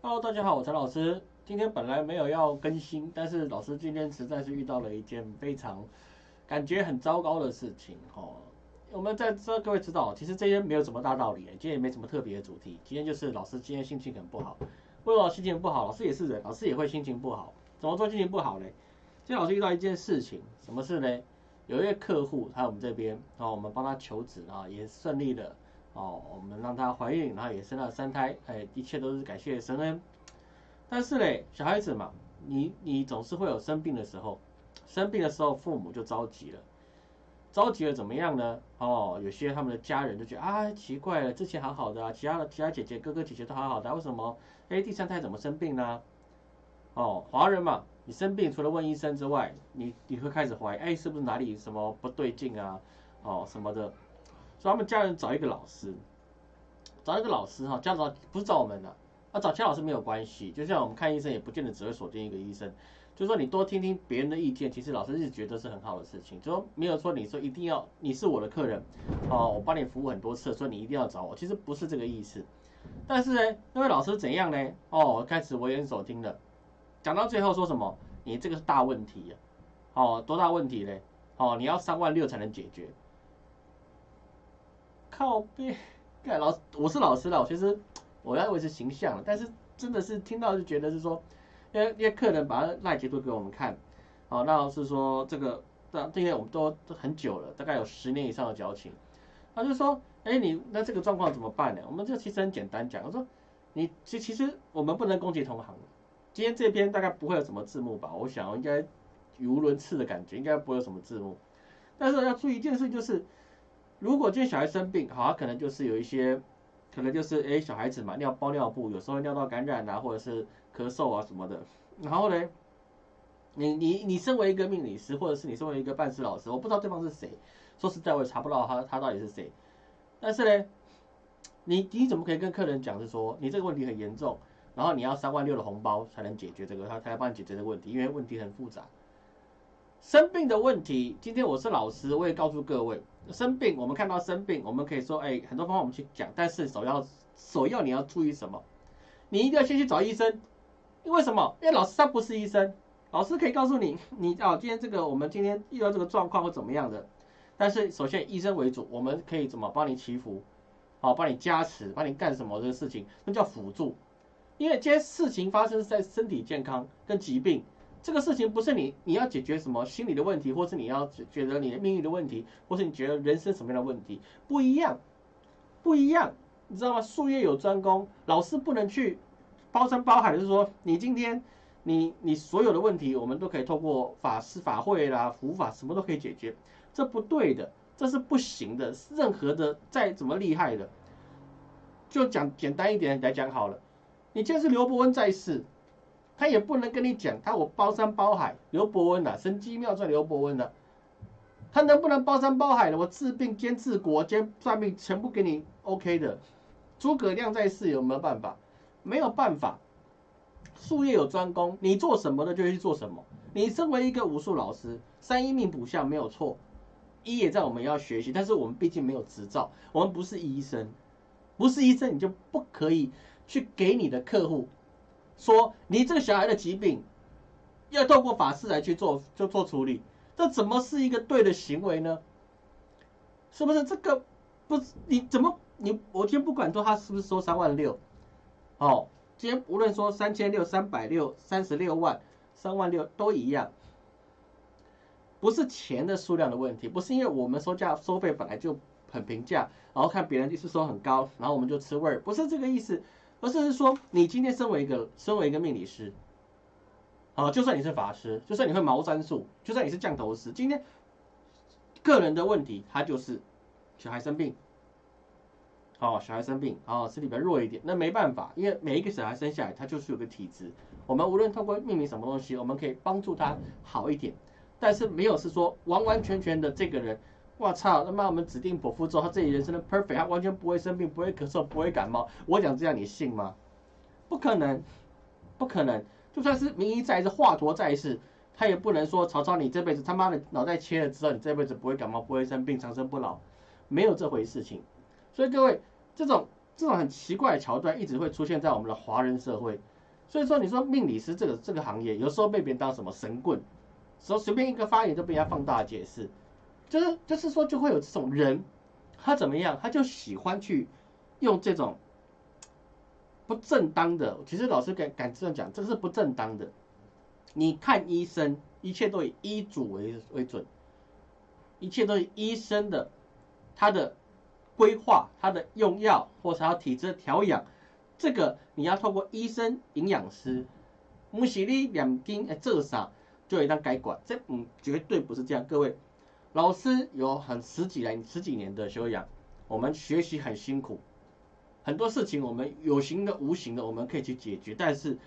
Hello，大家好，我陈老师。今天本来没有要更新，但是老师今天实在是遇到了一件非常感觉很糟糕的事情哦。我们在这各位知道，其实这些没有什么大道理，今天也没什么特别的主题。今天就是老师今天心情很不好，为什么心情不好？老师也是人，老师也会心情不好。怎么做心情不好嘞？今天老师遇到一件事情，什么事呢？有一位客户，他我们这边然哦，我们帮他求职啊，也顺利的哦，我们让她怀孕，然后也生了三胎，哎，一切都是感谢神恩。但是嘞，小孩子嘛，你你总是会有生病的时候，生病的时候父母就着急了，着急了怎么样呢？哦，有些他们的家人就觉得啊，奇怪了，之前好好的啊，其他的其他姐姐哥哥姐姐都好好的，为什么哎第三胎怎么生病呢？哦，华人嘛，你生病除了问医生之外，你你会开始怀疑，哎，是不是哪里什么不对劲啊？哦什么的，所以他们家人找一个老师，找一个老师哈，家长不是找我们的。啊，找钱老师没有关系，就像我们看医生，也不见得只会锁定一个医生。就说你多听听别人的意见，其实老师是觉得是很好的事情。就说没有说你说一定要你是我的客人，哦，我帮你服务很多次，所以你一定要找我，其实不是这个意思。但是呢，那位老师怎样呢？哦，开始危言耸听了，讲到最后说什么？你这个是大问题呀！哦，多大问题嘞？哦，你要三万六才能解决。靠边！老我是老师了，其实。我要维持形象，但是真的是听到就觉得是说，因为因为客人把赖截图给我们看，哦，那是说这个，这因为我们都很久了，大概有十年以上的交情，他就说，哎，你那这个状况怎么办呢？我们就其实很简单讲，我说，你其其实我们不能攻击同行，今天这边大概不会有什么字幕吧？我想应该语无伦次的感觉，应该不会有什么字幕，但是要注意一件事就是，如果今天小孩生病，好，可能就是有一些。可能就是哎，小孩子嘛，尿包尿布，有时候尿道感染啊，或者是咳嗽啊什么的。然后呢，你你你身为一个命理师，或者是你身为一个办事老师，我不知道对方是谁，说实在我也查不到他他到底是谁。但是呢，你你怎么可以跟客人讲是说你这个问题很严重，然后你要三万六的红包才能解决这个，他才来帮你解决这个问题，因为问题很复杂。生病的问题，今天我是老师，我也告诉各位，生病我们看到生病，我们可以说，哎，很多方法我们去讲，但是首要首要你要注意什么？你一定要先去找医生，因为什么？因为老师他不是医生，老师可以告诉你，你哦，今天这个我们今天遇到这个状况或怎么样的，但是首先医生为主，我们可以怎么帮你祈福，好，帮你加持，帮你干什么这个事情，那叫辅助，因为这些事情发生在身体健康跟疾病。这个事情不是你你要解决什么心理的问题，或是你要觉得你的命运的问题，或是你觉得人生什么样的问题不一样，不一样，你知道吗？术业有专攻，老师不能去包山包海，就是说你今天你你所有的问题，我们都可以透过法师法会啦、佛法什么都可以解决，这不对的，这是不行的。任何的再怎么厉害的，就讲简单一点来讲好了，你今天是刘伯温在世。他也不能跟你讲，他我包山包海，刘伯温呐，神机妙算刘伯温的，他能不能包山包海的？我治病兼治国兼算命，全部给你 OK 的。诸葛亮在世有没有办法？没有办法。术业有专攻，你做什么的就去做什么。你身为一个武术老师，三一命卜相没有错，一也在我们要学习，但是我们毕竟没有执照，我们不是医生，不是医生你就不可以去给你的客户。说你这个小孩的疾病，要透过法师来去做，就做处理，这怎么是一个对的行为呢？是不是这个不？你怎么你我先不管说他是不是收三万六，哦，今天无论说三千六、三百六、三十六万、三万六都一样，不是钱的数量的问题，不是因为我们收价收费本来就很平价，然后看别人就是说很高，然后我们就吃味儿，不是这个意思。而是说，你今天身为一个身为一个命理师，啊，就算你是法师，就算你会茅山术，就算你是降头师，今天个人的问题，他就是小孩生病，哦，小孩生病，哦，身体比较弱一点，那没办法，因为每一个小孩生下来，他就是有个体质，我们无论通过命名什么东西，我们可以帮助他好一点，但是没有是说完完全全的这个人。我操！他妈，我们指定剖腹之后，他自己人生的 perfect，他完全不会生病，不会咳嗽，不会感冒。我讲这样，你信吗？不可能，不可能。就算是名医在世，华佗在世，他也不能说曹操，你这辈子他妈的脑袋切了之后，你这辈子不会感冒，不会生病，长生不老，没有这回事情。所以各位，这种这种很奇怪的桥段一直会出现在我们的华人社会。所以说，你说命理师这个这个行业，有时候被别人当什么神棍，说随便一个发言都被人家放大解释，就是就是说就会有这种人，他怎么样，他就喜欢去用这种不正当的，其实老师敢敢这样讲，这是不正当的。你看医生，一切都以医嘱为为准，一切都以医生的他的规划、他的用药或是他体质调养。这个你要透过医生、营养师，不是你两斤哎做啥就一当改管，这嗯绝对不是这样。各位老师有很十几年、十几年的修养，我们学习很辛苦，很多事情我们有形的、无形的我们可以去解决，但是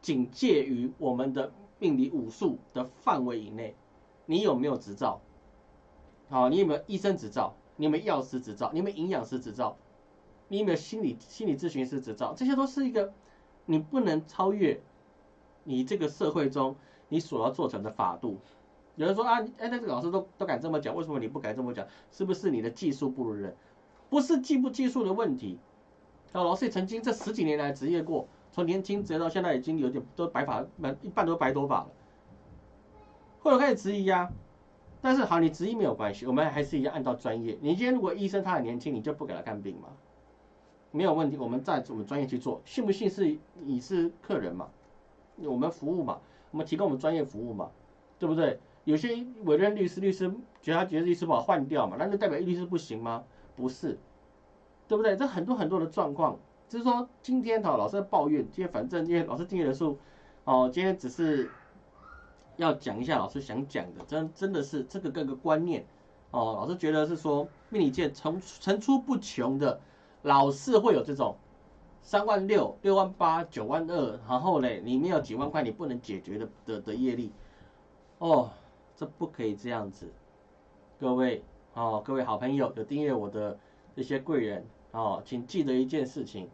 仅介于我们的命理武术的范围以内。你有没有执照？好，你有没有医生执照？你有没有药师执照？你有没有营养师执照？你有没有心理心理咨询师执照？这些都是一个你不能超越你这个社会中你所要做成的法度。有人说啊，哎，那个老师都都敢这么讲，为什么你不敢这么讲？是不是你的技术不如人？不是技不技术的问题。啊，老师也曾经这十几年来职业过，从年轻职业到现在已经有点都白发，满一半都白头发了。后来开始质疑啊，但是好，你质疑没有关系，我们还是一样按照专业。你今天如果医生他很年轻，你就不给他看病吗？没有问题，我们在我们专业去做，信不信是你是客人嘛？我们服务嘛，我们提供我们专业服务嘛，对不对？有些委任律师，律师觉得他觉得律师不好换掉嘛，那就代表律师不行吗？不是，对不对？这很多很多的状况，就是说今天哈老师在抱怨，今天反正今天老师订阅人数，哦，今天只是要讲一下老师想讲的，真真的是这个各个观念，哦，老师觉得是说命理界层层出不穷的。老是会有这种三万六、六万八、九万二，然后嘞，里面有几万块你不能解决的的的业力，哦，这不可以这样子。各位哦，各位好朋友有订阅我的这些贵人哦，请记得一件事情，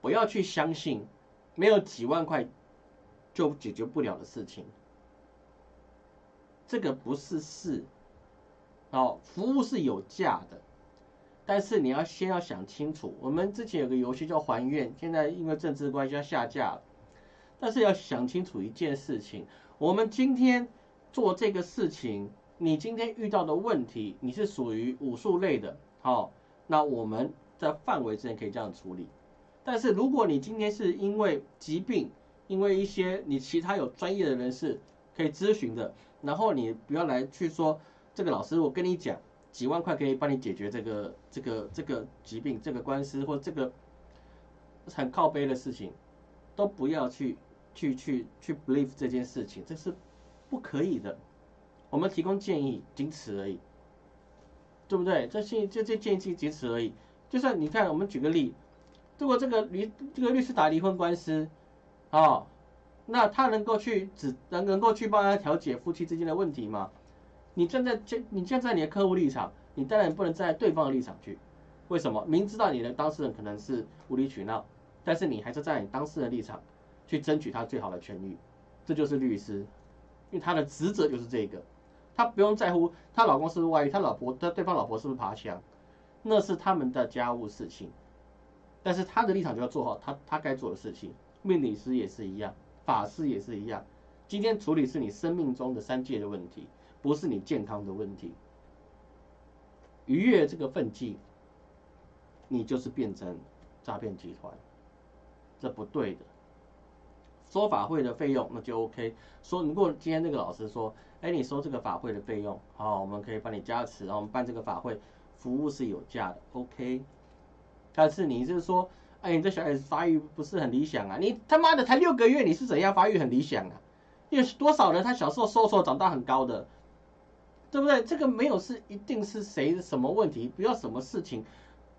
不要去相信没有几万块就解决不了的事情，这个不是事。哦，服务是有价的。但是你要先要想清楚，我们之前有个游戏叫还愿，现在因为政治关系要下架了。但是要想清楚一件事情，我们今天做这个事情，你今天遇到的问题，你是属于武术类的，好，那我们在范围之内可以这样处理。但是如果你今天是因为疾病，因为一些你其他有专业的人士可以咨询的，然后你不要来去说这个老师，我跟你讲。几万块可以帮你解决这个这个这个疾病、这个官司或这个很靠背的事情，都不要去去去去 believe 这件事情，这是不可以的。我们提供建议，仅此而已，对不对？这建这这建议仅此而已。就算你看，我们举个例，如果这个律这个律师打离婚官司，啊，那他能够去只能能够去帮他调解夫妻之间的问题吗？你站在这，你站在你的客户立场，你当然不能站在对方的立场去。为什么？明知道你的当事人可能是无理取闹，但是你还是在你当事人立场去争取他最好的权益，这就是律师，因为他的职责就是这个，他不用在乎他老公是不是外遇，他老婆他对方老婆是不是爬墙，那是他们的家务事情，但是他的立场就要做好他他该做的事情。命理师也是一样，法师也是一样，今天处理是你生命中的三界的问题。不是你健康的问题，逾越这个分际，你就是变成诈骗集团，这不对的。说法会的费用那就 OK。说如果今天那个老师说，哎，你收这个法会的费用，好，我们可以帮你加持，然后我们办这个法会，服务是有价的，OK。但是你是说，哎，你这小孩子发育不是很理想啊？你他妈的才六个月，你是怎样发育很理想啊？有多少人他小时候瘦瘦长大很高的？对不对？这个没有是一定是谁什么问题，不要什么事情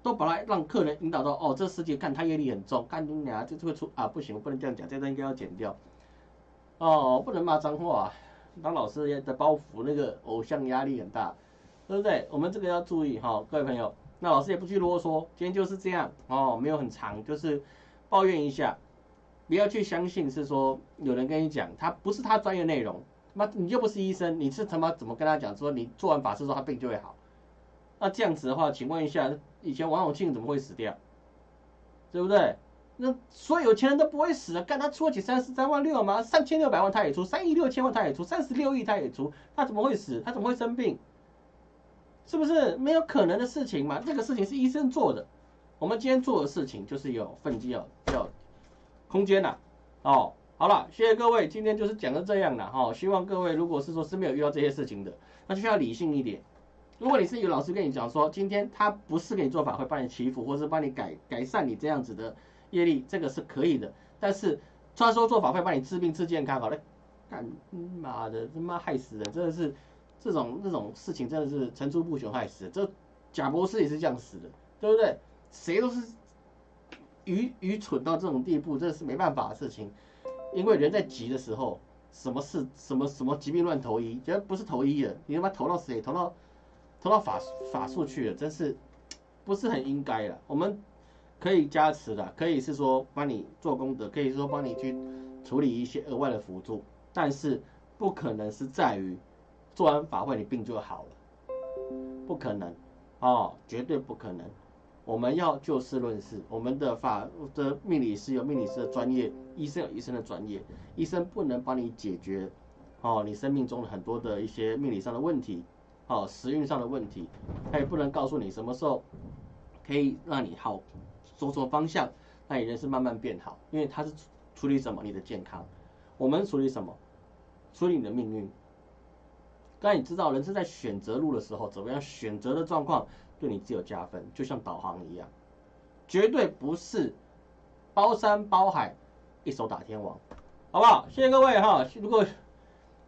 都把它让客人引导到哦，这世界看他业力很重，干你俩就会出啊，不行，不能这样讲，这段应该要剪掉。哦，不能骂脏话，当老师的包袱那个偶像压力很大，对不对？我们这个要注意哈，各位朋友。那老师也不去啰嗦，今天就是这样哦，没有很长，就是抱怨一下，不要去相信是说有人跟你讲，他不是他专业内容。那你又不是医生，你是他妈怎么跟他讲说你做完法事之后他病就会好？那这样子的话，请问一下，以前王永庆怎么会死掉？对不对？那所有有钱人都不会死啊！干他出得起三十三万六吗？三千六百万他也出，三亿六千万他也出，三十六亿他也出，他怎么会死？他怎么会生病？是不是没有可能的事情嘛？这个事情是医生做的，我们今天做的事情就是有分机要要空间呐。哦，好了，谢谢各位，今天就是讲的这样了哈。希望各位如果是说是没有遇到这些事情的，那就需要理性一点。如果你是有老师跟你讲说，今天他不是给你做法会帮你祈福，或是帮你改改善你这样子的。业力这个是可以的，但是他说做法会帮你治病治健康，好了，干妈的他妈害死人，真的是这种这种事情真的是层出不穷害死人。这贾博士也是这样死的，对不对？谁都是愚愚蠢到这种地步，这是没办法的事情。因为人在急的时候，什么事什么什么疾病乱投医，觉得不是投医了，你他妈投到谁？投到投到法法术去了，真是不是很应该了。我们。可以加持的，可以是说帮你做功德，可以说帮你去处理一些额外的辅助，但是不可能是在于做完法会你病就好了，不可能哦，绝对不可能。我们要就事论事，我们的法的命理师有命理师的专业，医生有医生的专业，医生不能帮你解决哦你生命中的很多的一些命理上的问题，哦时运上的问题，他也不能告诉你什么时候可以让你好。走错方向，那你人生慢慢变好，因为他是处理什么？你的健康。我们处理什么？处理你的命运。刚才你知道，人生在选择路的时候，怎么样选择的状况对你只有加分，就像导航一样，绝对不是包山包海，一手打天王，好不好？谢谢各位哈。如果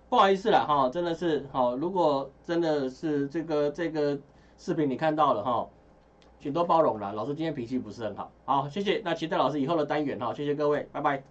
不好意思了哈，真的是好，如果真的是这个这个视频你看到了哈。请多包容了，老师今天脾气不是很好，好，谢谢，那期待老师以后的单元哈，谢谢各位，拜拜。